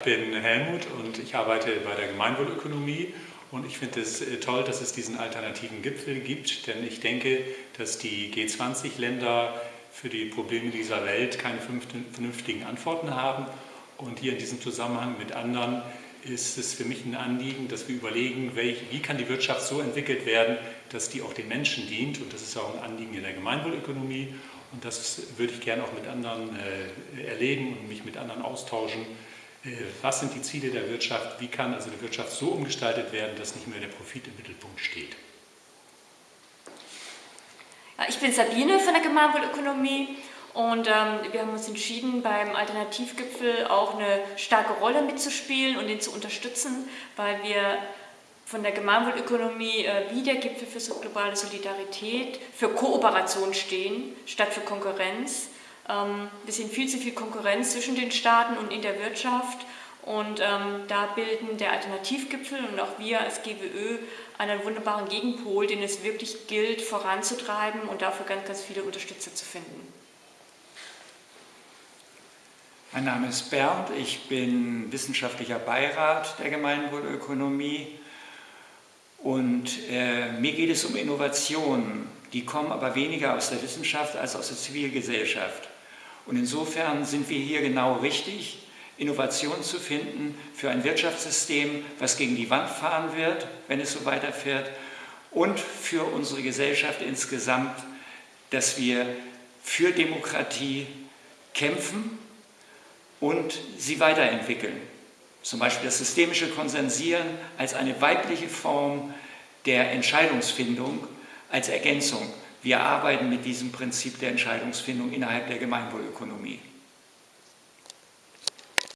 Ich bin Helmut und ich arbeite bei der Gemeinwohlökonomie und ich finde es äh, toll, dass es diesen alternativen Gipfel gibt, denn ich denke, dass die G20-Länder für die Probleme dieser Welt keine vernünftigen Antworten haben. Und hier in diesem Zusammenhang mit anderen ist es für mich ein Anliegen, dass wir überlegen, wie kann die Wirtschaft so entwickelt werden, dass die auch den Menschen dient. Und das ist auch ein Anliegen in der Gemeinwohlökonomie. Und das würde ich gerne auch mit anderen äh, erleben und mich mit anderen austauschen. Äh, was sind die Ziele der Wirtschaft? Wie kann also die Wirtschaft so umgestaltet werden, dass nicht mehr der Profit im Mittelpunkt steht? Ich bin Sabine von der Gemeinwohlökonomie und ähm, wir haben uns entschieden, beim Alternativgipfel auch eine starke Rolle mitzuspielen und ihn zu unterstützen, weil wir von der Gemeinwohlökonomie äh, wie der Gipfel für globale Solidarität für Kooperation stehen, statt für Konkurrenz. Ähm, wir sehen viel zu viel Konkurrenz zwischen den Staaten und in der Wirtschaft und ähm, da bilden der Alternativgipfel und auch wir als GWÖ einen wunderbaren Gegenpol, den es wirklich gilt voranzutreiben und dafür ganz, ganz viele Unterstützer zu finden. Mein Name ist Bernd, ich bin wissenschaftlicher Beirat der Gemeinwohlökonomie und äh, mir geht es um Innovationen, die kommen aber weniger aus der Wissenschaft als aus der Zivilgesellschaft. Und insofern sind wir hier genau richtig, Innovationen zu finden für ein Wirtschaftssystem, was gegen die Wand fahren wird, wenn es so weiterfährt, und für unsere Gesellschaft insgesamt, dass wir für Demokratie kämpfen und sie weiterentwickeln. Zum Beispiel das systemische Konsensieren als eine weibliche Form der Entscheidungsfindung als Ergänzung. Wir arbeiten mit diesem Prinzip der Entscheidungsfindung innerhalb der Gemeinwohlökonomie.